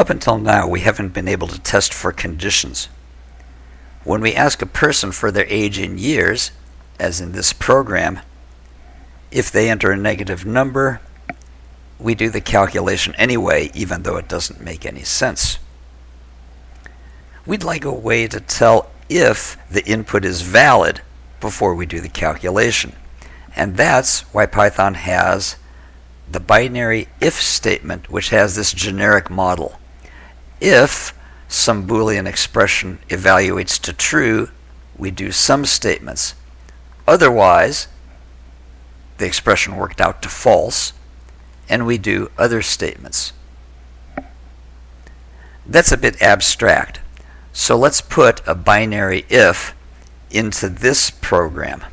Up until now, we haven't been able to test for conditions. When we ask a person for their age in years, as in this program, if they enter a negative number, we do the calculation anyway, even though it doesn't make any sense. We'd like a way to tell if the input is valid before we do the calculation. And that's why Python has the binary if statement, which has this generic model. If some Boolean expression evaluates to true, we do some statements. Otherwise, the expression worked out to false, and we do other statements. That's a bit abstract. So let's put a binary if into this program.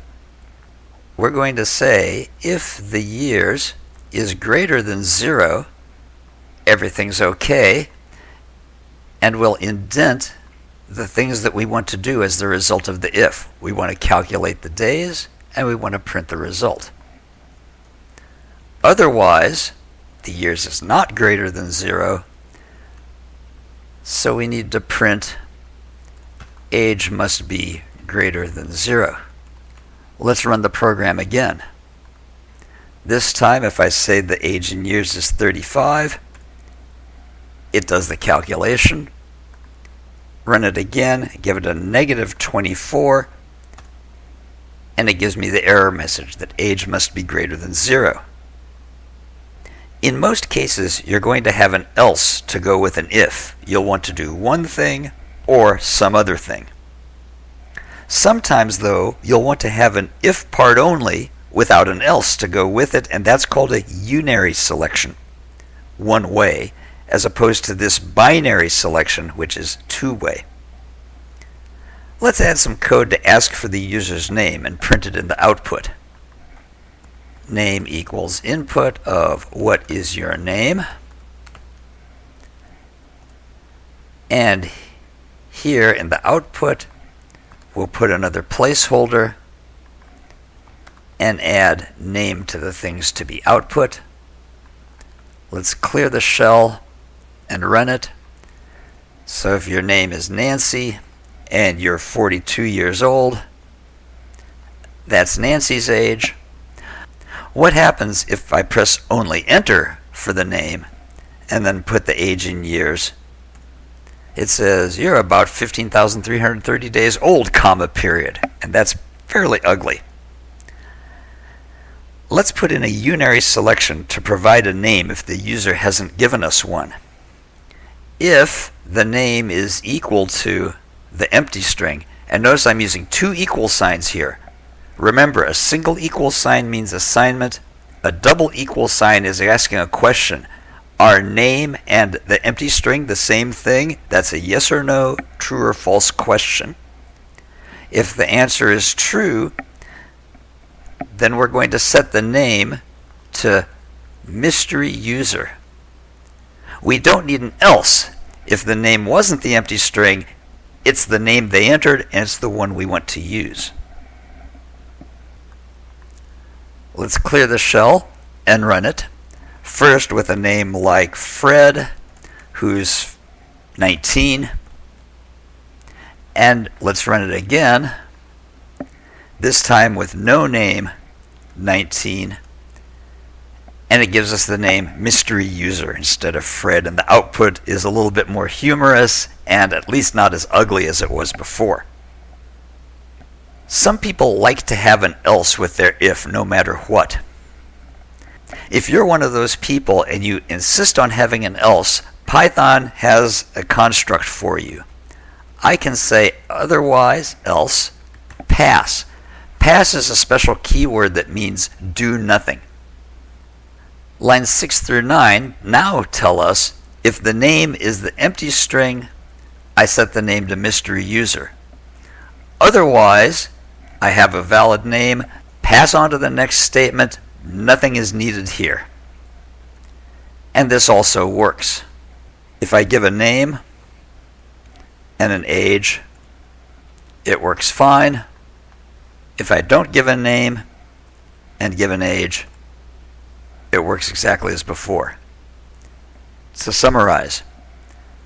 We're going to say if the years is greater than zero, everything's okay, and we'll indent the things that we want to do as the result of the if. We want to calculate the days, and we want to print the result. Otherwise, the years is not greater than zero, so we need to print age must be greater than zero. Let's run the program again. This time, if I say the age in years is 35, it does the calculation. Run it again, give it a negative 24, and it gives me the error message that age must be greater than zero. In most cases, you're going to have an else to go with an if. You'll want to do one thing or some other thing. Sometimes, though, you'll want to have an if part only without an else to go with it, and that's called a unary selection, one way, as opposed to this binary selection, which is two way. Let's add some code to ask for the user's name and print it in the output. Name equals input of what is your name. And here in the output, we'll put another placeholder and add name to the things to be output. Let's clear the shell and run it. So if your name is Nancy and you're 42 years old, that's Nancy's age. What happens if I press only enter for the name and then put the age in years? It says you're about 15,330 days old, comma, period. And that's fairly ugly. Let's put in a unary selection to provide a name if the user hasn't given us one. If the name is equal to the empty string, and notice I'm using two equal signs here. Remember, a single equal sign means assignment. A double equal sign is asking a question. Are name and the empty string the same thing? That's a yes or no, true or false question. If the answer is true, then we're going to set the name to mystery user. We don't need an else. If the name wasn't the empty string, it's the name they entered and it's the one we want to use. Let's clear the shell and run it. First with a name like Fred, who's 19. And let's run it again, this time with no name 19 and it gives us the name mystery user instead of Fred and the output is a little bit more humorous and at least not as ugly as it was before. Some people like to have an else with their if no matter what. If you're one of those people and you insist on having an else, Python has a construct for you. I can say otherwise, else, pass. Pass is a special keyword that means do nothing. Lines 6 through 9 now tell us if the name is the empty string, I set the name to mystery user. Otherwise, I have a valid name, pass on to the next statement, nothing is needed here. And this also works. If I give a name and an age, it works fine. If I don't give a name and give an age, it works exactly as before. To summarize,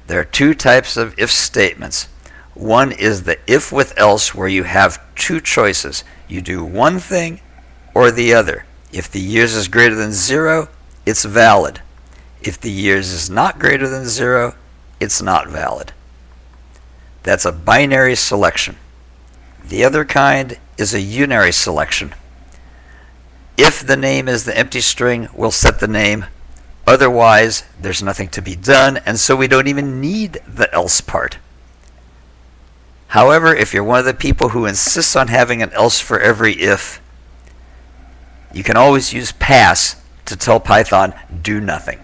There are two types of if statements. One is the if with else, where you have two choices. You do one thing or the other. If the years is greater than zero, it's valid. If the years is not greater than zero, it's not valid. That's a binary selection. The other kind is a unary selection. If the name is the empty string, we'll set the name. Otherwise, there's nothing to be done, and so we don't even need the else part. However, if you're one of the people who insists on having an else for every if, you can always use pass to tell Python do nothing.